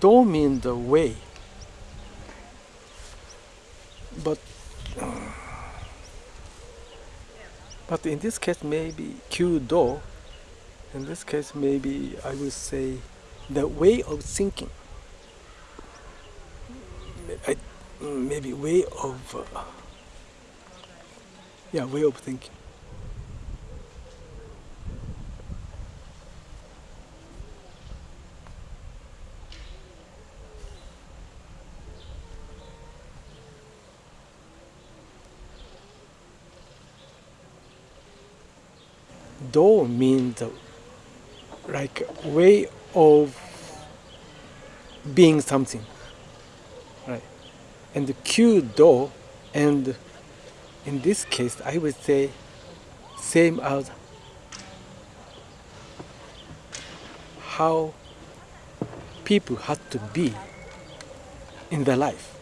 Do mean the way. But but in this case maybe Kyudo. In this case maybe I would say the way of thinking. I, maybe way of uh, yeah way of thinking. Do means like way of being something, right? And Kyudo, and in this case, I would say same as how people had to be in their life.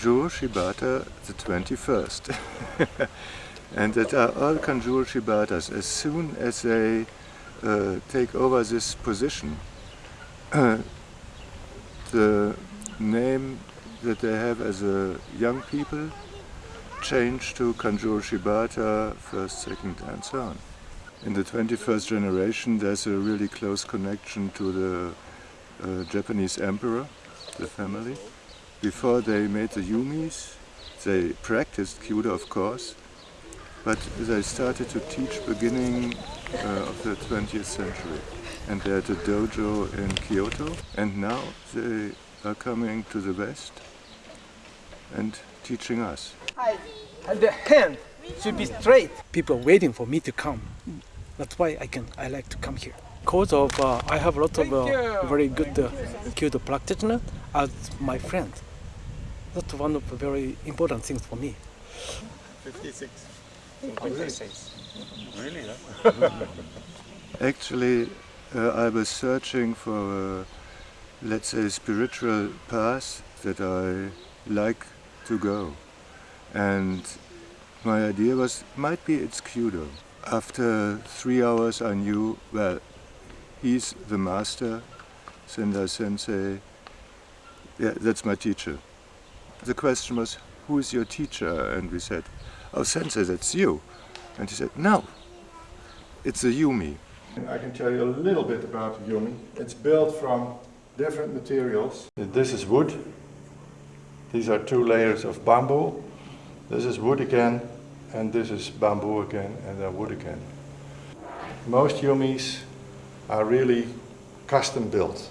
Kanjuro Shibata the 21st. and that are all Kanjuro Shibatas. As soon as they uh, take over this position, the name that they have as a young people change to Kanjuro Shibata, first, second and so on. In the 21st generation there's a really close connection to the uh, Japanese emperor, the family. Before they made the Yumis, they practiced Kyudo of course, but they started to teach beginning uh, of the 20th century. And they had a dojo in Kyoto, and now they are coming to the West and teaching us. And the hand should be straight. People are waiting for me to come. That's why I can. I like to come here. Cause of uh, I have a lot of uh, very good uh, Kyudo practitioner as my friend. That's one of the very important things for me. 56. Really? Actually, uh, I was searching for a, let's say, spiritual path that I like to go. And my idea was, might be it's Kyudo. After three hours I knew, well, he's the master, Sendai Sensei, yeah, that's my teacher. The question was, who is your teacher? And we said, oh, Sensei, that's you. And he said, no, it's a Yumi. I can tell you a little bit about the Yumi. It's built from different materials. This is wood. These are two layers of bamboo. This is wood again, and this is bamboo again, and then wood again. Most Yumis are really custom built,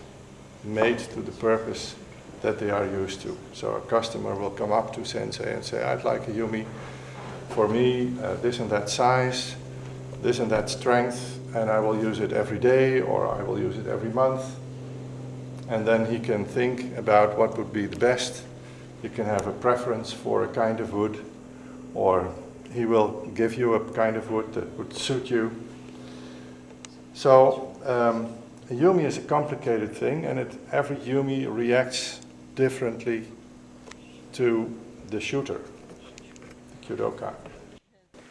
made to the purpose that they are used to. So a customer will come up to Sensei and say, I'd like a Yumi for me, uh, this and that size, this and that strength, and I will use it every day or I will use it every month. And then he can think about what would be the best. He can have a preference for a kind of wood or he will give you a kind of wood that would suit you. So um, a Yumi is a complicated thing and it, every Yumi reacts differently to the shooter, the Kyudoka.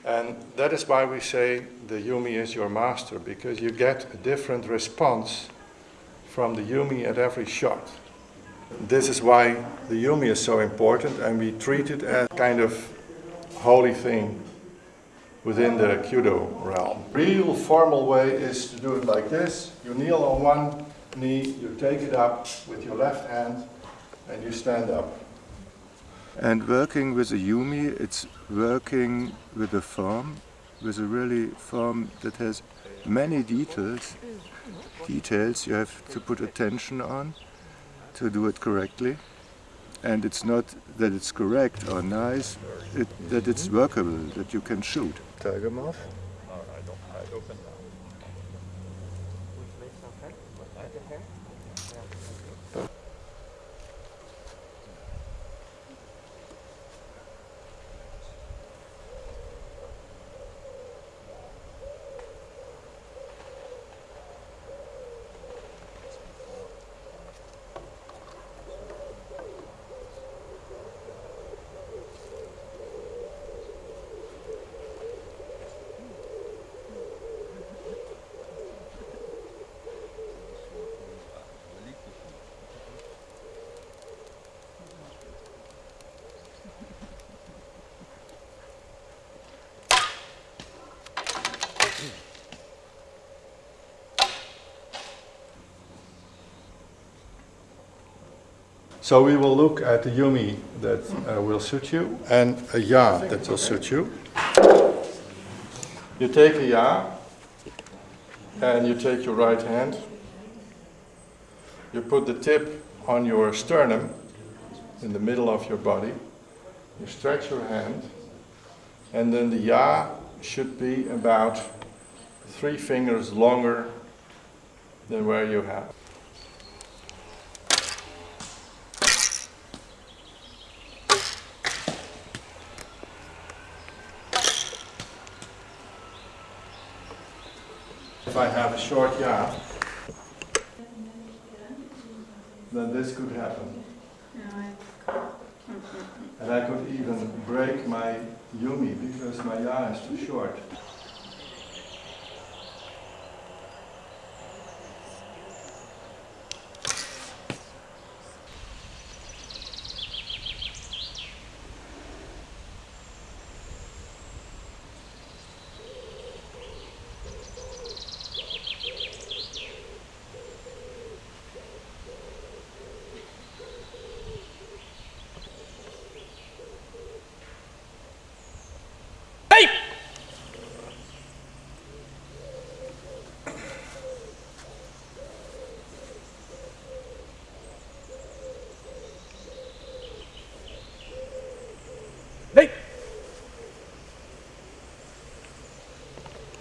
And that is why we say the Yumi is your master, because you get a different response from the Yumi at every shot. This is why the Yumi is so important and we treat it as kind of holy thing within the Kyudo realm. Real formal way is to do it like this. You kneel on one knee, you take it up with your left hand and you stand up. And working with a Yumi, it's working with a form, with a really form that has many details, details you have to put attention on to do it correctly. And it's not that it's correct or nice, it, that it's workable, that you can shoot. Take them So we will look at the yumi that uh, will suit you and a ya that will suit you. You take a ya and you take your right hand. You put the tip on your sternum in the middle of your body. You stretch your hand and then the ya should be about three fingers longer than where you have. I have a short ya, then this could happen. And I could even break my yumi because my ya is too short.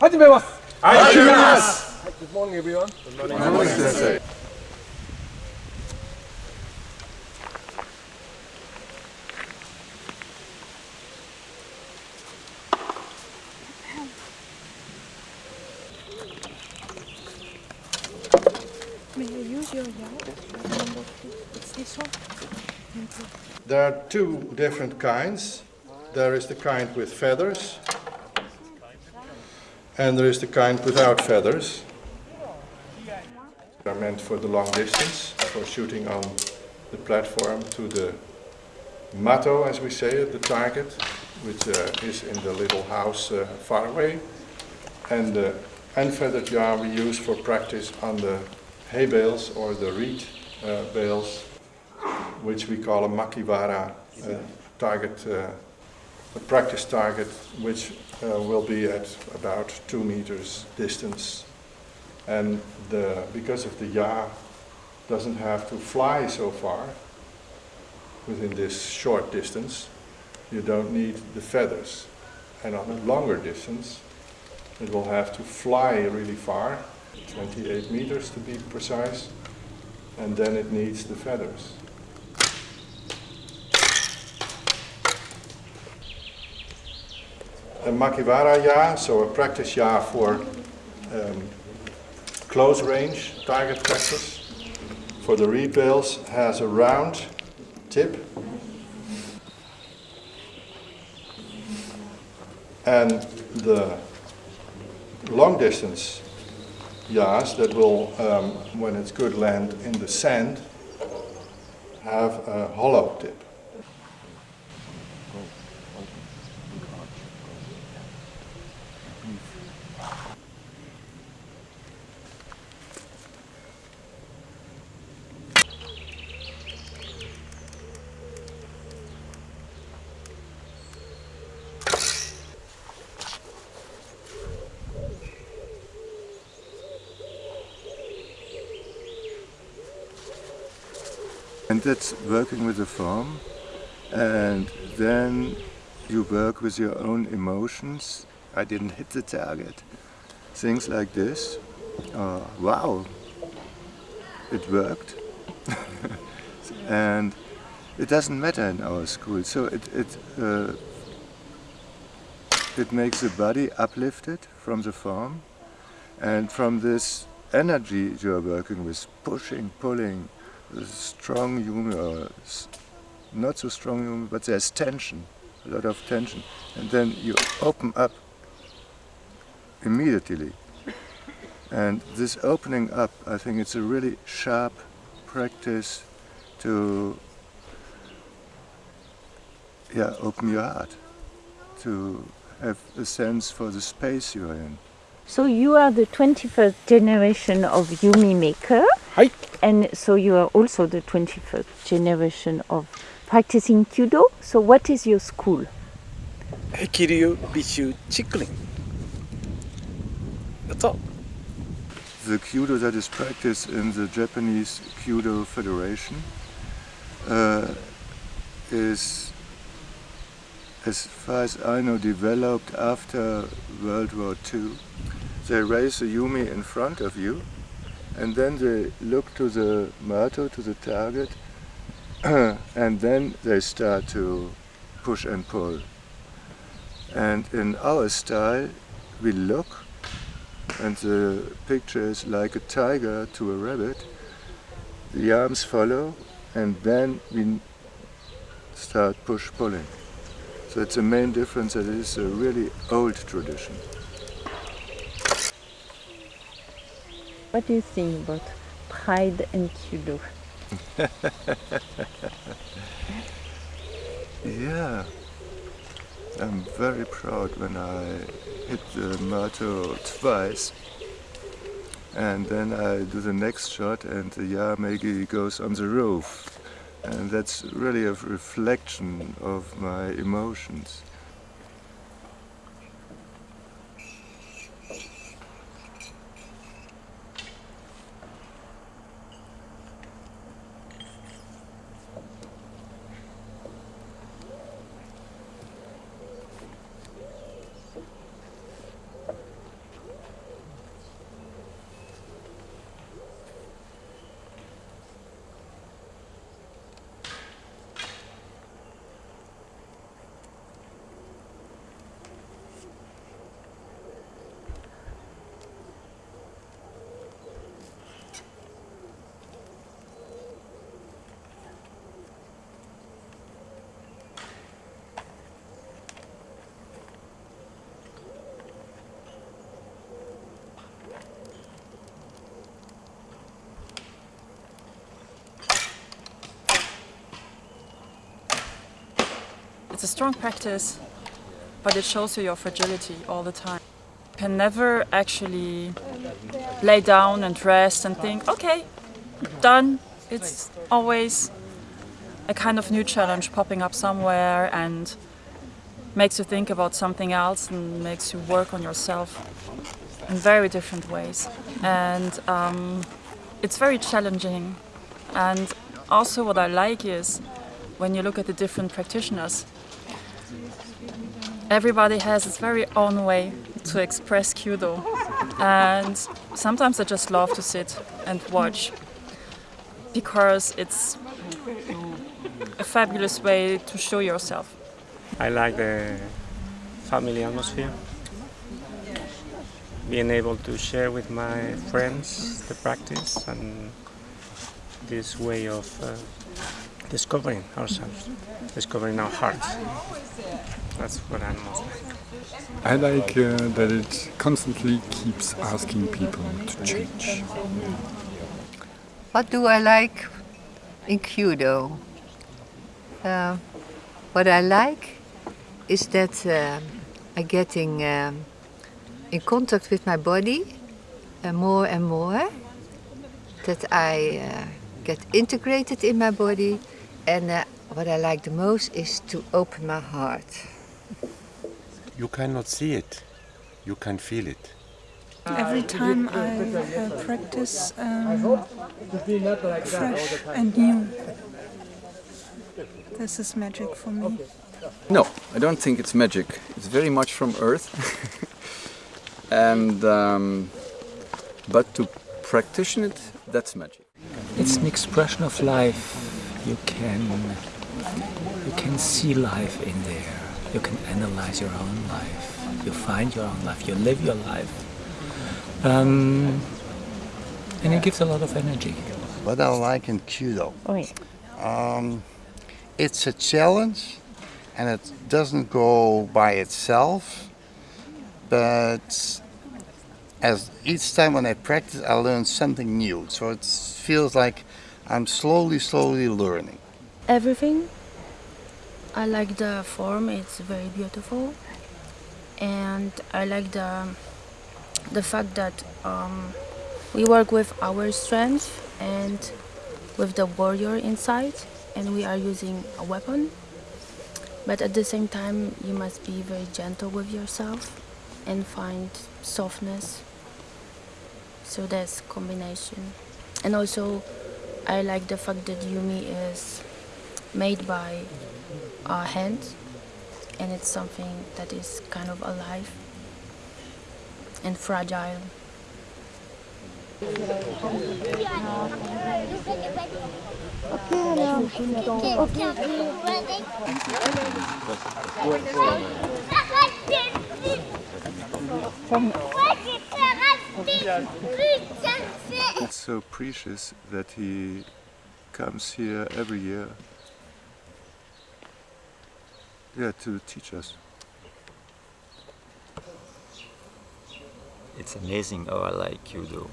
始めます始めます Good morning everyone. Sensei. May I use your yard? Number two. It's this one. Thank you. There are two different kinds. There is the kind with feathers, and there is the kind without feathers. They are meant for the long distance, for shooting on the platform to the mato, as we say the target, which uh, is in the little house uh, far away. And the unfeathered yard we use for practice on the hay bales or the reed uh, bales which we call a makiwara uh, target, uh, a practice target, which uh, will be at about two meters distance. And the, because of the ya doesn't have to fly so far within this short distance, you don't need the feathers. And on a longer distance, it will have to fly really far, 28 meters to be precise, and then it needs the feathers. A Makiwara ya, so a practice ya for um, close range target practice. For the reed has a round tip and the long distance yas that will, um, when it's good land in the sand, have a hollow tip. And that's working with the form. And then you work with your own emotions. I didn't hit the target. Things like this. Uh, wow, it worked. and it doesn't matter in our school. So it, it, uh, it makes the body uplifted from the form and from this energy you are working with, pushing, pulling, strong yumi or uh, not so strong yumi, but there's tension, a lot of tension. And then you open up immediately. And this opening up, I think it's a really sharp practice to yeah, open your heart, to have a sense for the space you're in. So you are the 21st generation of Yumi maker. Hi. And so you are also the 21st generation of practicing Kyudo. So what is your school? Hekiryu Bishu Chikurin. That's all. The Kyudo that is practiced in the Japanese Kyudo Federation uh, is, as far as I know, developed after World War II. They raise the yumi in front of you and then they look to the mato, to the target, and then they start to push and pull. And in our style, we look, and the picture is like a tiger to a rabbit. The arms follow, and then we start push pulling. So it's the main difference that it is a really old tradition. What do you think about pride and Kyudo? Yeah, I'm very proud when I hit the mato twice and then I do the next shot and the Yamegi goes on the roof and that's really a reflection of my emotions. A strong practice, but it shows you your fragility all the time. You can never actually lay down and rest and think, okay, done. It's always a kind of new challenge popping up somewhere and makes you think about something else and makes you work on yourself in very different ways. And um, it's very challenging. And also what I like is when you look at the different practitioners, everybody has its very own way to express Kyudo. And sometimes I just love to sit and watch because it's a fabulous way to show yourself. I like the family atmosphere. Being able to share with my friends the practice and this way of uh, discovering ourselves, discovering our hearts. That's what I most like. I like uh, that it constantly keeps asking people to change. What do I like in Kyudo? Uh, what I like is that uh, I'm getting um, in contact with my body uh, more and more. That I uh, get integrated in my body. And uh, what I like the most is to open my heart. You cannot see it, you can feel it. Every time I uh, practice um, fresh and new. This is magic for me. No, I don't think it's magic. It's very much from Earth. and um, but to practice it, that's magic. It's an expression of life. You can you can see life in there. You can analyze your own life. You find your own life. You live your life. Um, and it gives a lot of energy. What I like in Kyudo, Oui. um, it's a challenge and it doesn't go by itself, but as each time when I practice, I learn something new. So it feels like I'm slowly, slowly learning. Everything. I like the form, it's very beautiful. And I like the, the fact that um, We work with our strength and with the warrior inside, and we are using a weapon. But at the same time, you must be very gentle with yourself and find softness. So that's combination. And also, I like the fact that Yumi is made by our hand, and it's something that is kind of alive and fragile. It's so precious that he comes here every year yeah, to teach us. It's amazing how I like judo.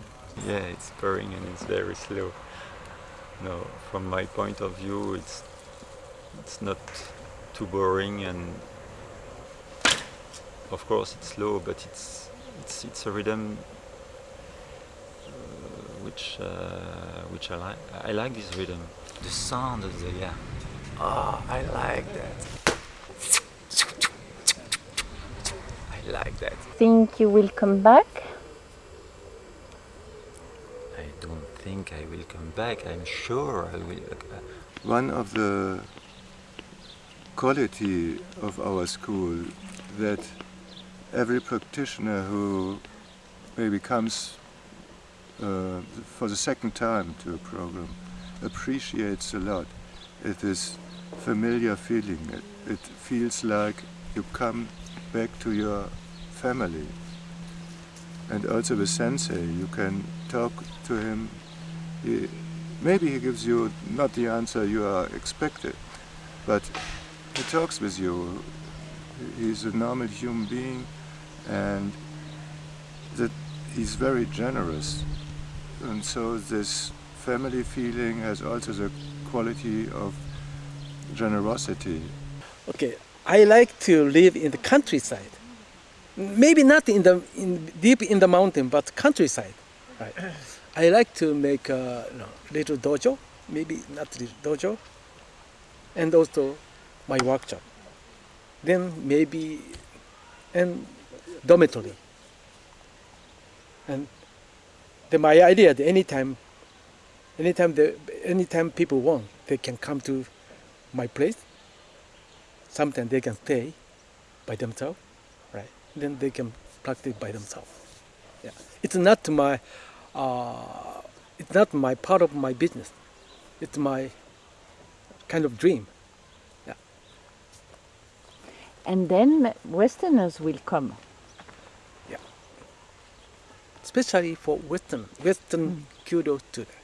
Yeah, it's boring and it's very slow. No, from my point of view, it's it's not too boring and of course it's slow, but it's it's it's a rhythm which uh, which I like. I like this rhythm. The sound of the yeah. Oh, I like that. I like that. Think you will come back? I don't think I will come back. I'm sure I will. Uh, One of the quality of our school that every practitioner who maybe comes uh, for the second time to a program appreciates a lot. It is familiar feeling. It, it feels like you come back to your family. And also with sensei, you can talk to him. He, maybe he gives you not the answer you are expected, but he talks with you. He's a normal human being and that he's very generous. And so this family feeling has also the quality of generosity. Okay, I like to live in the countryside. Maybe not in the in, deep in the mountain, but countryside. Right. I like to make a you know, little dojo, maybe not little dojo, and also my workshop. Then maybe and dormitory. And then my idea that anytime, anytime the anytime people want, they can come to my place. Sometimes they can stay by themselves, right? Then they can practice by themselves. Yeah, it's not my, uh, it's not my part of my business. It's my kind of dream. Yeah. And then Westerners will come. Especially for Western Western Kyudo students.